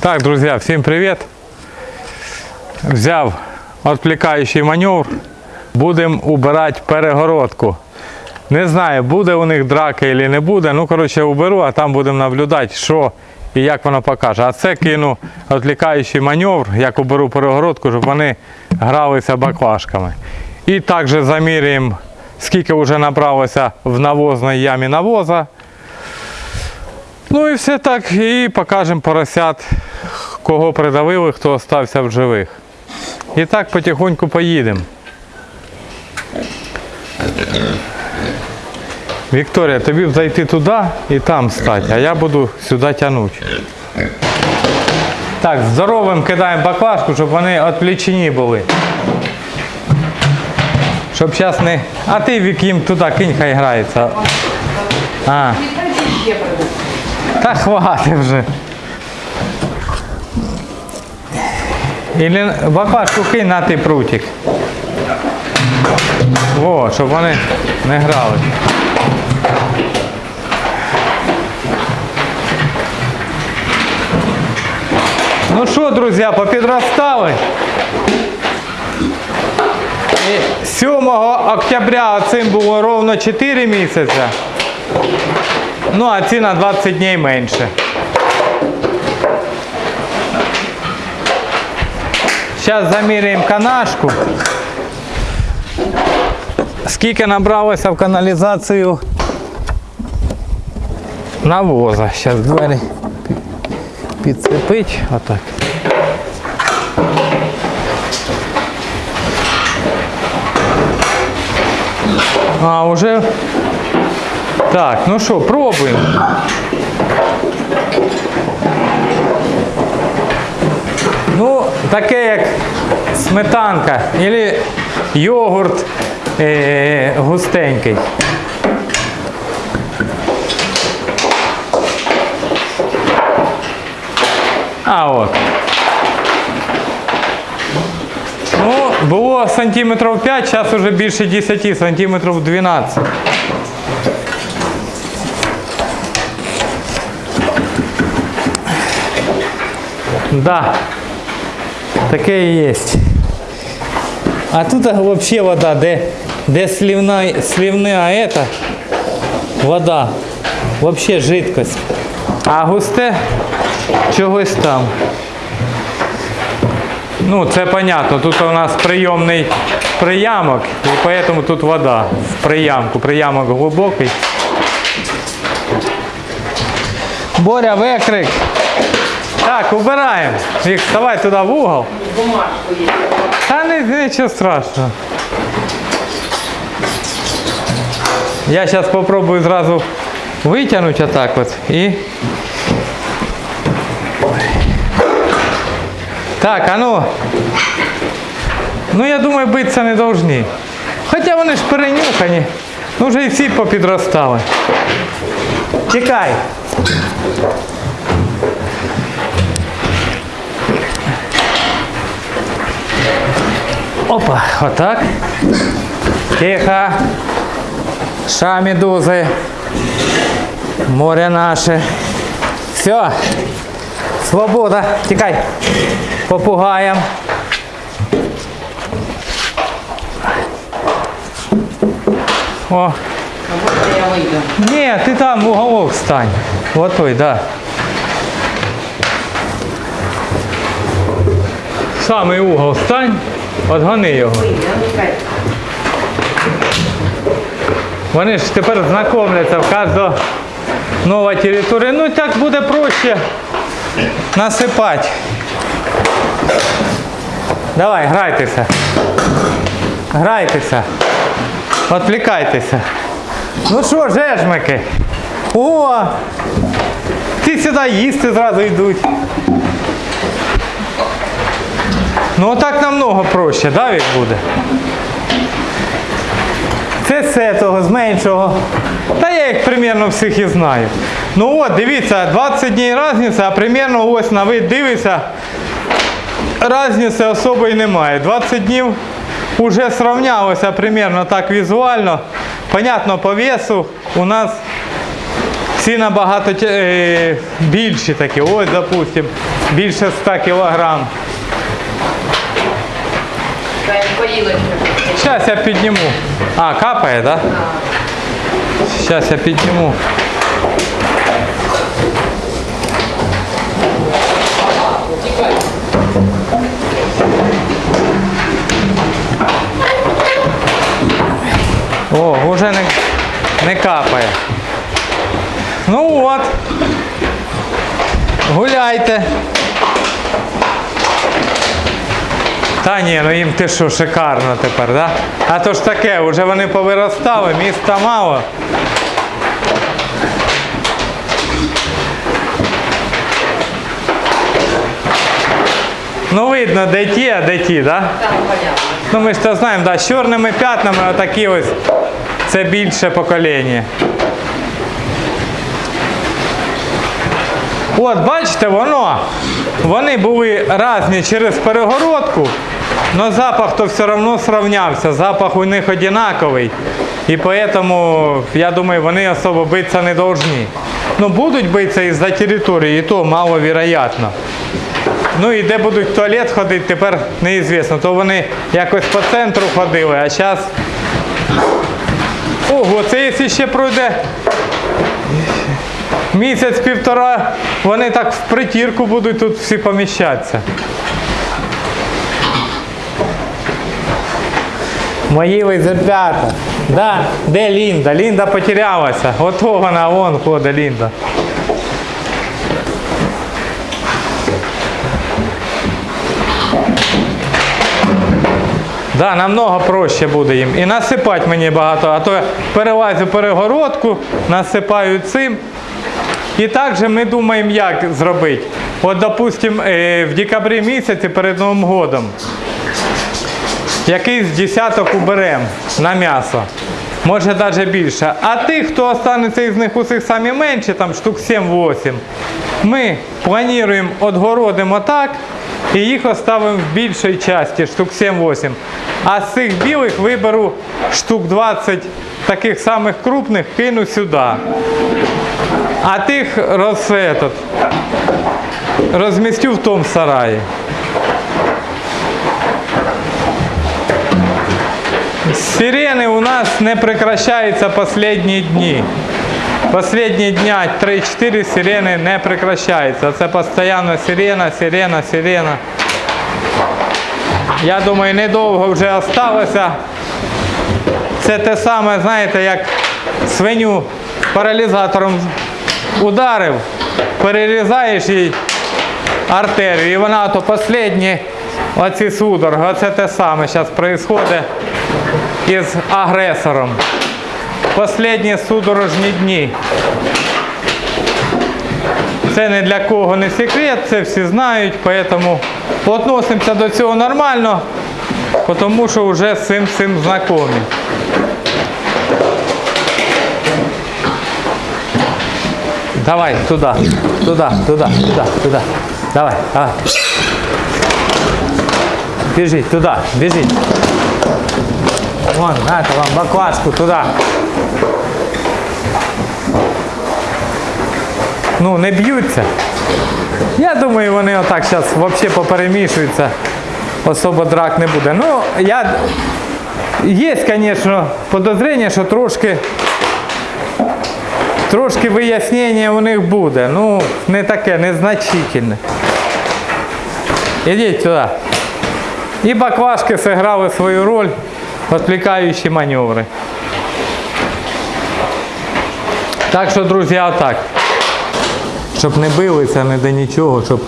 Так, друзья, всем привет. Взяв відвлікаючий маневр. Будемо убирати перегородку. Не знаю, буде у них драки чи не буде. Ну, коротше, уберу, а там будемо наблюдати, що і як воно покаже. А це кину відвлікаючий маневр, як уберу перегородку, щоб вони гралися баклажками. І також заміряємо, скільки вже набралося в навозній ямі навоза. Ну і все так, і покажемо поросят, кого придавили, хто остався в живих. І так потихоньку поїдемо. Вікторія, тобі б зайти туди і там стати, а я буду сюди тягнути. Так, здоровим кидаємо баклажку, щоб вони відвлічені були. Щоб зараз не. А ти Вік, їм туди кинь, хай грається. А. Та хвати вже. Ілі баклажку кинь на ти прутик. О, щоб вони не грали. Ну що, друзі, попідростали? І 7 октября цим було ровно 4 місяці. Ну, а ці на 20 днів менше. Зараз заміряємо канашку. Скільки набралося в каналізацію навоза. Зараз двері підцепить. Отак. А, уже. Так, ну що, пробуємо. Ну, таке як сметанка або йогурт е- густенький. А от. Ну, було сантиметрів 5, зараз вже більше 10, сантиметрів 12. Да, таке і є. А тут взагалі вода, де, де слівна, слівна ета, вода, взагалі жидкость. А густе чогось там. Ну, це понятно, тут у нас прийомний приямок, і тому тут вода в приямку. Приямок глибокий. Боря, викрик. Так, убираємо. Вік, вставай туди в угол. Та не, нічого страшного. Я зараз спробую зразу витягнути отак от і. Так, а ну. Ну я думаю, битися не повинні. Хоча вони ж перенюхані. Ну вже і всі попідростали. Тікай. Опа, отак. Тихо. Ша медузи. Море наше. Все. Свобода. Тікай. Попугаєм. О. Ні, ти там уголок стань. Вот той, да. Самий угол отгони його. Вони ж тепер знайомляться в кожного нова територія. Ну і так буде проще насипати. Давай, грайтеся. Грайтеся. Отвлікайтеся. Ну що, жежмики? О! Ті сюди їсти зразу йдуть. Ну отак намного проще, да, Вік, буде? Це з цього, з меншого. Та я їх примерно всіх і знаю. Ну от, дивіться, 20 днів різниця, а примерно ось на вид дивиться, різниці особої немає. 20 днів вже сравнялося примерно так візуально. Понятно, по весу у нас Ці набагато е, більші такі. Ось, допустим, більше 100 кілограм. Зараз я підніму. А, капає? Да? Зараз я підніму. О, вже не, не капає. Ну от. Гуляйте. Та ні, ну їм ти що, шикарно тепер, да? А то ж таке, вже вони повиростали, міста мало. Ну видно, де ті, а де ті, да? Ну ми ж то знаємо, да, з чорними п'ятнами отакі ось. Це більше покоління. От, бачите, воно. Вони були різні через перегородку, але запах то все одно сравнявся. Запах у них однаковий. І тому, я думаю, вони особо битися не повинні. Ну, будуть битися із-за території, і то маловероятно. Ну і де будуть в туалет ходити, тепер неізвісно. То вони якось по центру ходили, а зараз. Ого, це якщо ще пройде місяць-півтора, вони так в притірку будуть тут всі поміщатися. Мої лизерпята. Да, де Лінда? Лінда потерялася. Ото вона, вон ходить Лінда. Да, намного проще буде їм. І насипати мені багато, а то я перелазю перегородку, насипаю цим. І також ми думаємо, як зробити. От, допустим, е, в декабрі місяці перед Новим годом якийсь десяток уберемо на м'ясо. Може навіть більше. А тих, хто останеться із них усіх самі менші, там штук 7-8, ми плануємо отгородимо так і їх оставимо в більшій часті, штук 7-8. А з цих білих виберу штук 20 таких самих крупних, кину сюди. А тих роз, этот, розмістю в тому сараї. Сирены у нас не прекращаются последние дни. Последние дня 3-4 сирены не прекращаються. Це постійно сирена, сирена, сирена. Я думаю, недовго вже осталося. Це те саме, знаєте, як свиню паралізатором ударив, перерізаєш їй артерію, і вона то останні оці судороги, оце те саме зараз відбувається із агресором. Последні судорожні дні. Це не для кого не секрет, це всі знають, тому відносимося до цього нормально, тому що вже з цим цим знайомі. Давай, туда, туда, туда, туда, туда. Давай, давай. Бежить, туда, бежить. Вон, на это вам баклажку туда. Ну, не б'ються. Я думаю, вони отак зараз взагалі поперемішуються. Особо драк не буде. Ну, я... Є, звісно, подозріння, що трошки трошки вияснення у них буде. Ну, не таке, незначительне. Ідіть туди. І баклажки зіграли свою роль, відвлікаючі маневри. Так що, друзі, отак. Щоб не билися не до нічого, щоб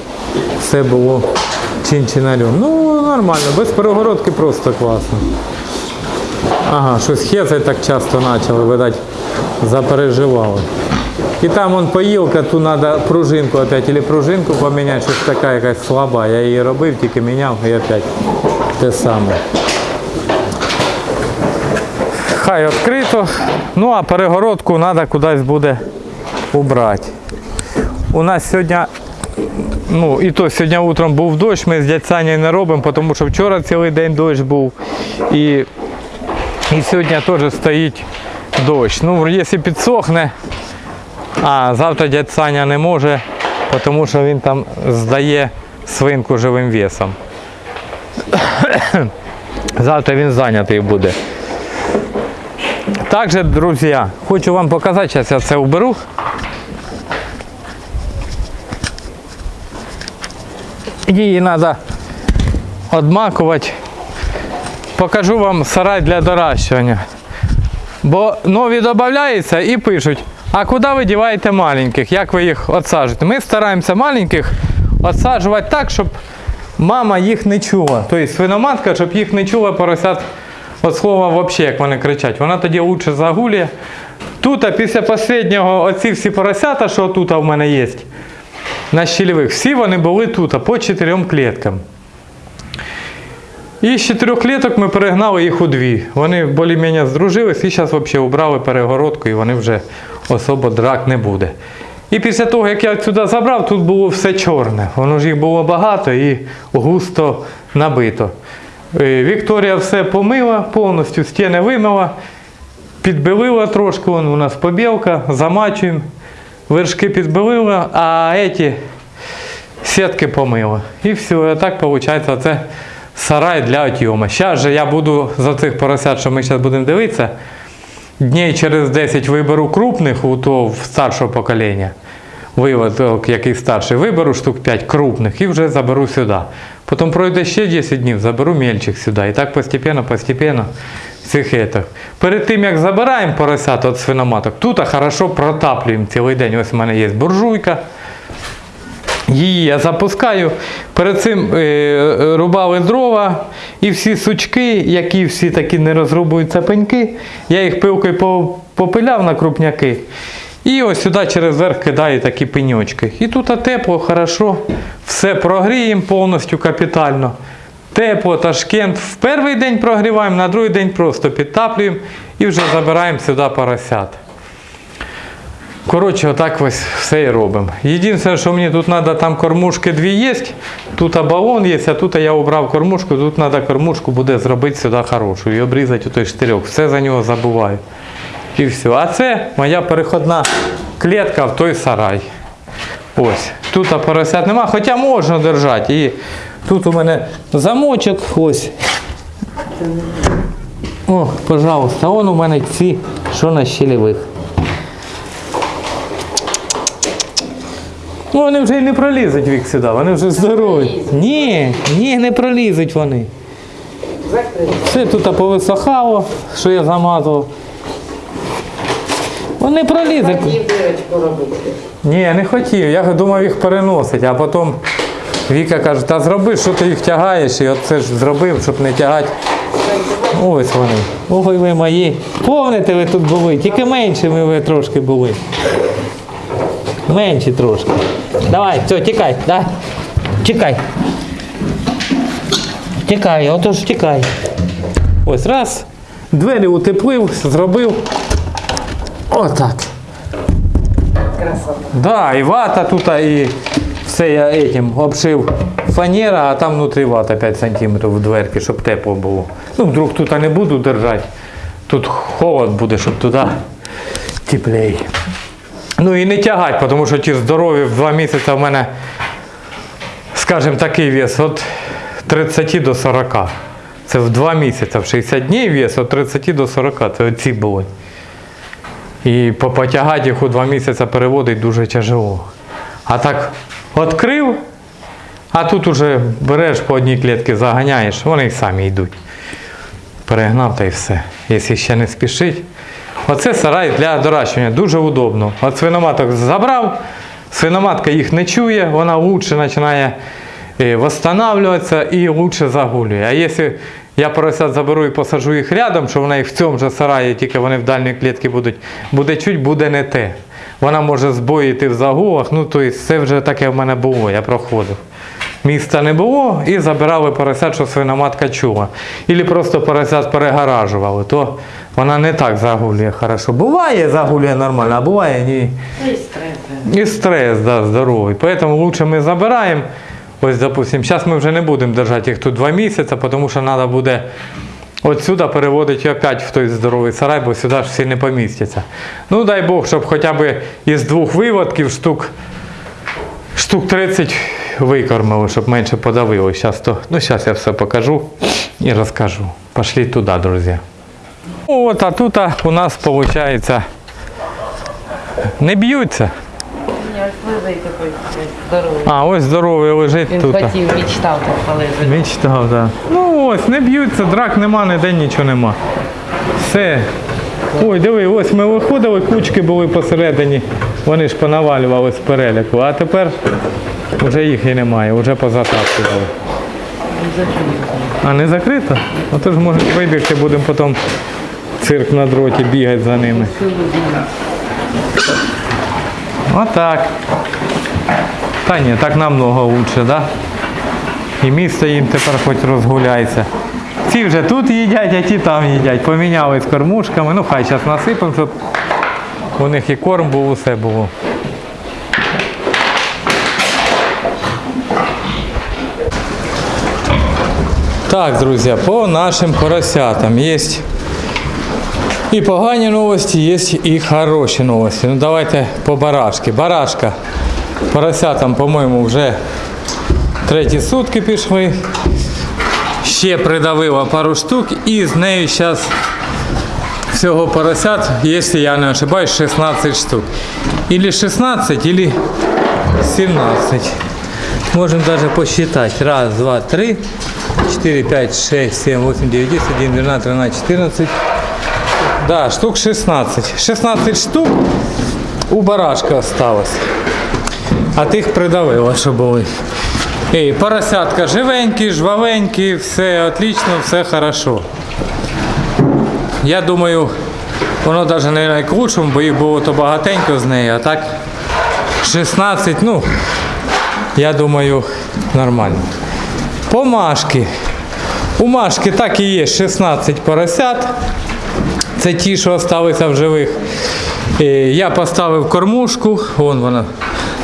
все було чин-чинарем. Ну, нормально, без перегородки просто класно. Ага, щось хезать так часто почали, видать, запереживали. І там он поїлка, тут треба пружинку опять, или пружинку поміняти, щось така якась слаба. Я її робив, тільки міняв і опять те саме. Хай відкрито. Ну а перегородку треба кудись буде убрати. У нас сьогодні, ну і то сьогодні утром був дощ, ми з дядь не робимо, тому що вчора цілий день дощ був. І, і сьогодні теж стоїть дощ. Ну, якщо підсохне, А завтра дядь Саня не може, тому що він там здає свинку живим весом. Завтра він зайнятий буде. Також, друзі, хочу вам показати, зараз я це уберу. Її треба відмакувати. Покажу вам сарай для доращування. Бо нові додаються і пишуть, а куди ви діваєте маленьких, як ви їх відсаджуєте? Ми стараємося маленьких відсаджувати так, щоб мама їх не чула. Тобто свиноматка, щоб їх не чула поросят від слова взагалі, як вони кричать. Вона тоді лучше загулює. Тут, після останнього, оці всі поросята, що тут в мене є, на щільових, всі вони були тут, по чотирьом кліткам. І з чотирьох кліток ми перегнали їх у дві. Вони більш-менш здружились і зараз взагалі убрали перегородку і вони вже особо драк не буде. І після того, як я сюди забрав, тут було все чорне. Воно ж їх було багато і густо набито. Е, Вікторія все помила, повністю стіни вимила, підбелила трошки, вон у нас побілка, замачуємо, вершки підбелила, а ці сітки помила. І все, і так виходить, це сарай для отйома. Зараз же я буду за цих поросят, що ми зараз будемо дивитися, днів через 10 виберу крупних у того старшого покоління. Виводок, який старший, виберу штук 5 крупних і вже заберу сюди. Потім пройде ще 10 днів, заберу мельчих сюди. І так постепенно, постепенно цих етих. Перед тим як забираємо поросят від свиноматок, тут хорошо протаплюємо цілий день. Ось у мене є буржуйка. Її я запускаю. Перед цим е, рубали дрова і всі сучки, які всі такі не розрубуються пеньки, я їх пилкою попиляв на крупняки. І ось сюди через верх кидаю такі пеньочки. І тут тепло, хорошо, все прогріємо повністю капітально. Тепло, Ташкент. В перший день прогріваємо, на другий день просто підтаплюємо і вже забираємо сюди поросят. Коротше, отак ось все і робимо. Єдине, що мені тут треба, там кормушки дві є, тут балон є, а тут я обрав кормушку, тут треба кормушку буде зробити сюди хорошу і обрізати у той штирьок. Все за нього забуваю. І все. А це моя переходна клітка в той сарай. Ось. Тут поросят нема, хоча можна держати. І тут у мене замочок ось. О, пожалуйста, вон у мене ці, що на щелевих. Ну, вони вже й не пролізуть вік сюди, вони вже здорові. Ні, ні, не пролізуть вони. Все тут повисохало, що я замазував. Вони пролізуть. Ні, не хотів. Я думав їх переносити, а потім Віка каже, та зроби, що ти їх тягаєш, і от це ж зробив, щоб не тягати. Ось вони. Ой, ви мої. Помните, ви тут були, тільки меншими ви трошки були. Менші трошки. Давай, все, тікай, да. Тікай. Тікай, отож тікай. Ось раз. Двері утеплив, зробив. Отак. Красота. Да, і вата тут, і все я этим обшив фанера, а там внутрі вата 5 см в дверки, щоб тепло було. Ну, вдруг тут не буду держати. Тут холод буде, щоб туди теплее. Ну і не тягати, тому що ті здорові в 2 місяці в мене, скажімо, такий вес від 30 до 40. Це в 2 місяці, в 60 днів вес від 30 до 40. Це оці були. І потягати їх у два місяці переводить дуже тяжело. А так відкрив, а тут уже береш по одній клітці, заганяєш, вони й самі йдуть. Перегнав та й все. Якщо ще не спішить. Оце сарай для доращування, дуже удобно. От свиноматок забрав, свиноматка їх не чує, вона лучше починає е, восстанавливатися і лучше загулює. А якщо я поросят заберу і посажу їх рядом, що вона їх в цьому же сараї, тільки вони в дальній клітці будуть, буде чуть, буде не те. Вона може збоїти в загулах, ну тобто це вже таке в мене було, я проходив. Міста не було і забирали поросят, що свиноматка чула. Ілі просто поросят перегоражували, то вона не так загулює хорошо. Буває загулює нормально, а буває ні. Ну і стрес. І стрес, да, здоровий. Поэтому лучше ми забираємо. Ось, допустим, зараз ми вже не будемо держати їх тут два місяці, тому що треба буде Отсюда переводить опять в той здоровий сарай, бо сюди ж всі не помістяться. Ну дай Бог, щоб хоча б із двох виводків штук, штук 30 викормили, щоб менше подавило. Щас то, ну зараз я все покажу і розкажу. Пошли туди, друзі. От, а тут а, у нас виходить не б'ються. А, ось здоровий лежить Він тут. хотів, мечтав так полежати. Мечтав, так. Ну ось, не б'ються, драк нема, ніде нічого нема. Все. Ой, диви, ось ми виходили, кучки були посередині. Вони ж понавалювали з переляку, а тепер вже їх і немає, вже позатаптували. А не закрито? А то ж може вибігти, будемо потім цирк на дроті бігати за ними. Отак. Та ні, так намного лучше, да? І місто їм тепер хоч розгуляється. Ці вже тут їдять, а ті там їдять. Поміняли з кормушками. Ну хай зараз насипемо, щоб у них і корм був, усе було. Так, друзі, по нашим поросятам є і погані новості, є і хороші новості. Ну давайте по барашки. Барашка. Поросятам, по-моєму, вже треті сутки пішли. Ще придавила пару штук і з нею зараз всього поросят, якщо я не ошибаюсь, 16 штук. Или 16, или 17. Можем даже посчитать. Раз, два, три, четыре, пять, шесть, семь, восемь, девять, десять, один, двенадцать, тринадцать, четырнадцать. Да, штук 16. 16 штук у барашка осталось. А тих придавило, що були. Ей, поросятка живенькі, жвавенькі, все отлично, все хорошо. Я думаю, воно навіть не найкращому, бо їх було то багатенько з нею, а так 16, ну, я думаю, нормально. По Машки. У Машки так і є 16 поросят. Це ті, що залишилися в живих. Я поставив кормушку, вон вона.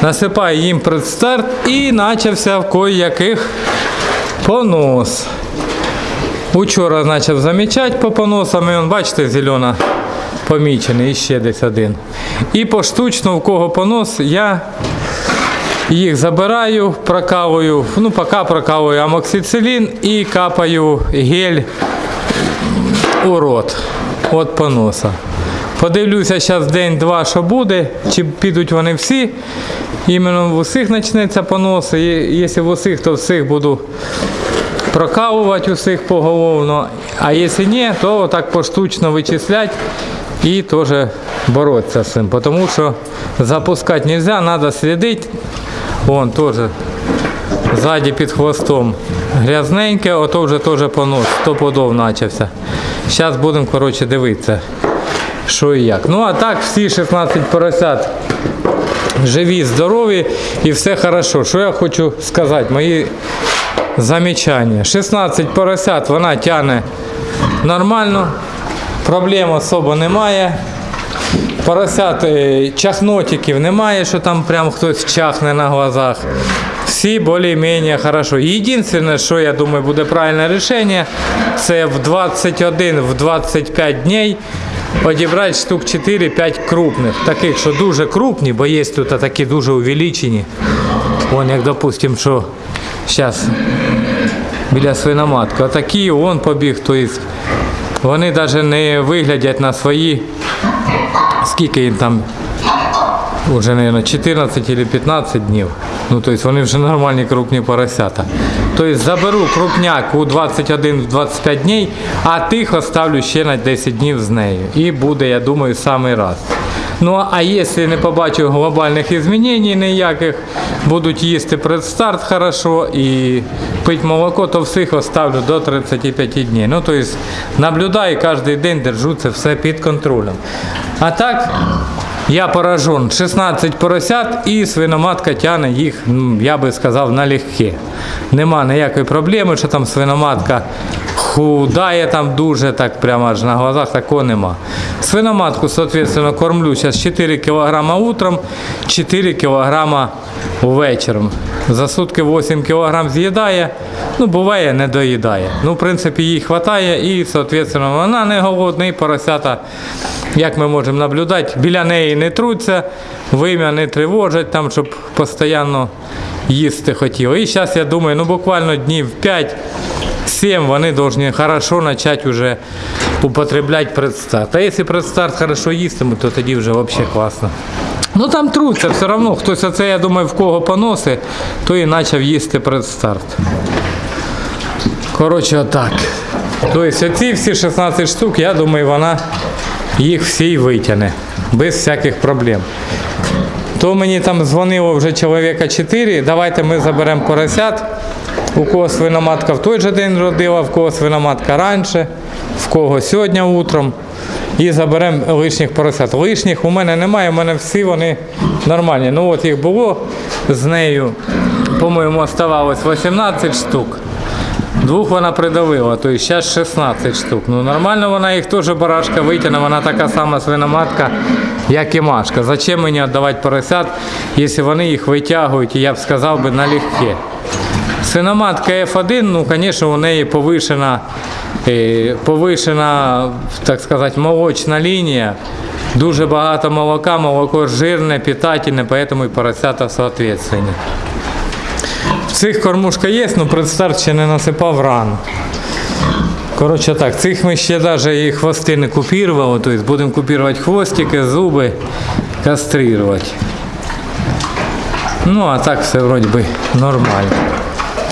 Насипаю їм предстарт і почався в кої-яких понос. Учора почав замічати по поносам, і он, бачите, зелена помічений, і ще десь один. І поштучно, в кого понос, я їх забираю, прокалую, ну поки прокалую амоксицилін і капаю гель у рот від поноса. Подивлюся зараз день-два, що буде, чи підуть вони всі. Іменно в усіх почнеться понос. І Якщо в усіх, то всіх буду прокалувати усіх поголовно. А якщо ні, то так поштучно вичислять і теж боротися з цим. Тому що запускати не можна, треба слідити. Вон теж ззаді під хвостом грязненьке, ото вже теж понос, стопудов почався. Зараз будемо коротше, дивитися, що і як. Ну а так всі 16 поросят живі, здорові і все хорошо. Що я хочу сказати, мої замічання. 16 поросят вона тягне нормально, проблем особо немає. Поросят е, чахнотиків немає, що там прям хтось чахне на глазах. Всі більш-менш хорошо. Єдине, що я думаю, буде правильне рішення, це в 21, в 25 днів одібрати штук 4-5 крупних. Таких, що дуже крупні, бо є тут такі дуже увеличені. Вон, як допустим, що зараз біля свиноматки. Отакі он побіг, тобто вони навіть не виглядять на свої скільки їм там вже, мабуть, 14 чи 15 днів. Ну, тобто вони вже нормальні крупні поросята. Тобто заберу крупняк у 21-25 днів, а тих оставлю ще на 10 днів з нею. І буде, я думаю, самий раз. Ну, а якщо не побачу глобальних змінень ніяких, будуть їсти предстарт хорошо і пити молоко, то всіх оставлю до 35 днів. Ну, тобто наблюдаю кожен день, держу це все під контролем. А так, я поражен. 16 поросят і свиноматка тягне їх, я би сказав, налегке. Нема ніякої проблеми, що там свиноматка худає там дуже, так прямо аж на глазах, такого нема. Свиноматку, соответственно, кормлю зараз 4 кг утром, 4 кг вечором. За сутки 8 кг з'їдає, Ну, буває, не доїдає. Ну, в принципі, їй вистачає і, соответственно, вона не голодна, і поросята, як ми можемо наблюдати, біля неї не труться, вим'я не тривожать, там, щоб постійно їсти хотіли. І зараз, я думаю, ну буквально днів 5-7 вони повинні хорошо почати вже употреблять предстарт. А якщо предстарт хорошо їстиме, то тоді вже взагалі класно. Ну там труться все одно. Хтось оце, я думаю, в кого поноси, то і почав їсти предстарт. Коротше, отак. Тобто оці всі 16 штук, я думаю, вона їх всі витягне. Без всяких проблем. То мені там дзвонило вже чоловіка 4, давайте ми заберемо поросят. У кого свиноматка в той же день родила, в кого свиноматка раніше, в кого сьогодні утром. І заберемо лишніх поросят. Лишніх у мене немає, у мене всі вони нормальні. Ну от їх було з нею, по-моєму, оставалось 18 штук. Двох вона придавила, то зараз 16 штук. Ну нормально вона їх теж барашка витягне, вона така сама свиноматка, як і Машка. Зачем мені віддавати поросят, якщо вони їх витягують, я б сказав би налегке. Свиноматка F1, ну, звісно, у неї повишена, е, повишена, так сказати, молочна лінія. Дуже багато молока, молоко жирне, питательне, поэтому і поросята соответственно. В цих кормушка є, але предстарт ще не насипав рано. Коротше так, цих ми ще навіть і хвости не купірували, тобто будемо купувати хвостики, зуби, кастрирувати. Ну, а так все вроді би нормально.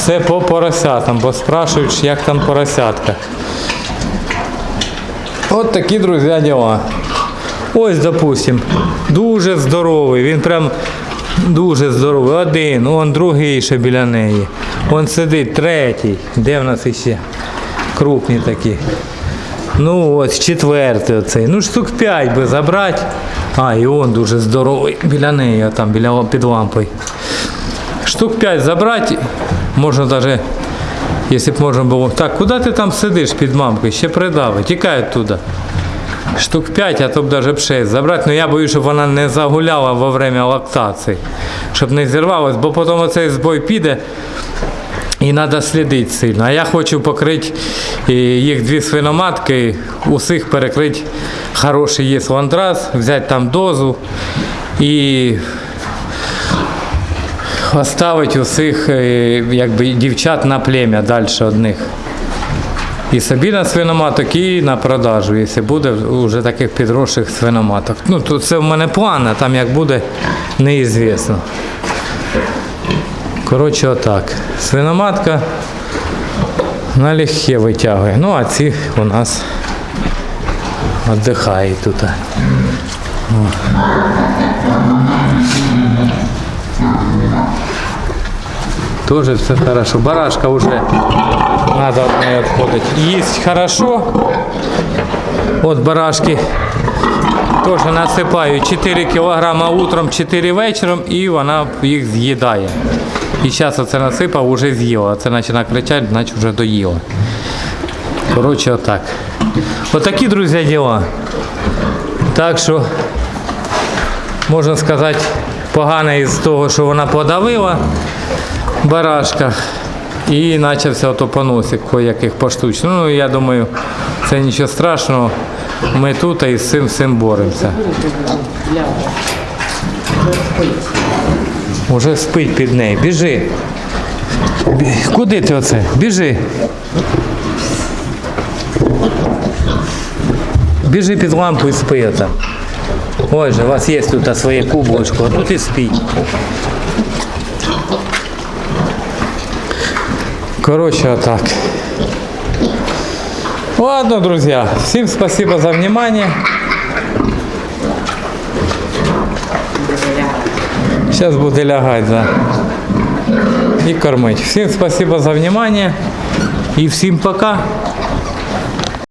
Це по поросятам, бо спрашують, як там поросятка. От такі, друзі, діла. Ось, допустим, дуже здоровий, він прям дуже здоровий. Один, он другий ще біля неї. Он сидить, третій. Де в нас іще? Крупні такі. Ну ось четвертий оцей. Ну штук п'ять би забрати. А, і он дуже здоровий біля неї, там біля під лампою. Штук 5 забрати, можна навіть, якщо б можна було. Так, куди ти там сидиш під мамкою? Ще придави, тікай оттуда. Штук 5, а то б навіть б 6 забрати. Ну я боюсь, щоб вона не загуляла во время лактації, щоб не зірвалась, бо потім оцей збой піде. І треба слідити сильно. А я хочу покрити їх дві свиноматки, усіх перекрити хороший є ландраз, взяти там дозу і оставити усіх е, якби, дівчат на плем'я далі одних. І собі на свиноматок, і на продажу, якщо буде вже таких підросших свиноматок. Ну, то це в мене план, а там як буде, неізвісно. Коротше, отак. Свиноматка налегке витягує. Ну, а ці у нас віддихають тут. О. Тоже все хорошо. Барашка уже надо отходить. Есть хорошо. Вот барашки теж насипаю 4 кг утром, 4 вечором і вона їх з'їдає. І зараз оце насипав, вже з'їла. Це починає кричати, значить вже доїла. Коротше, отак. Отакі, друзі, діла. Так що, можна сказати, погане із того, що вона подавила барашка. І почався поносик яких поштучно. Ну, я думаю, це нічого страшного. Ми тут і з цим всім боремося. Уже спить під нею. Біжи. Куди ти оце? Біжи. Біжи під лампу і спи там. Ой же, у вас є тут своє кублочко, а тут і спіть. Короче, вот так. Ладно, друзья, всем спасибо за внимание. Сейчас буду лягать, да. И кормить. Всем спасибо за внимание. И всем пока.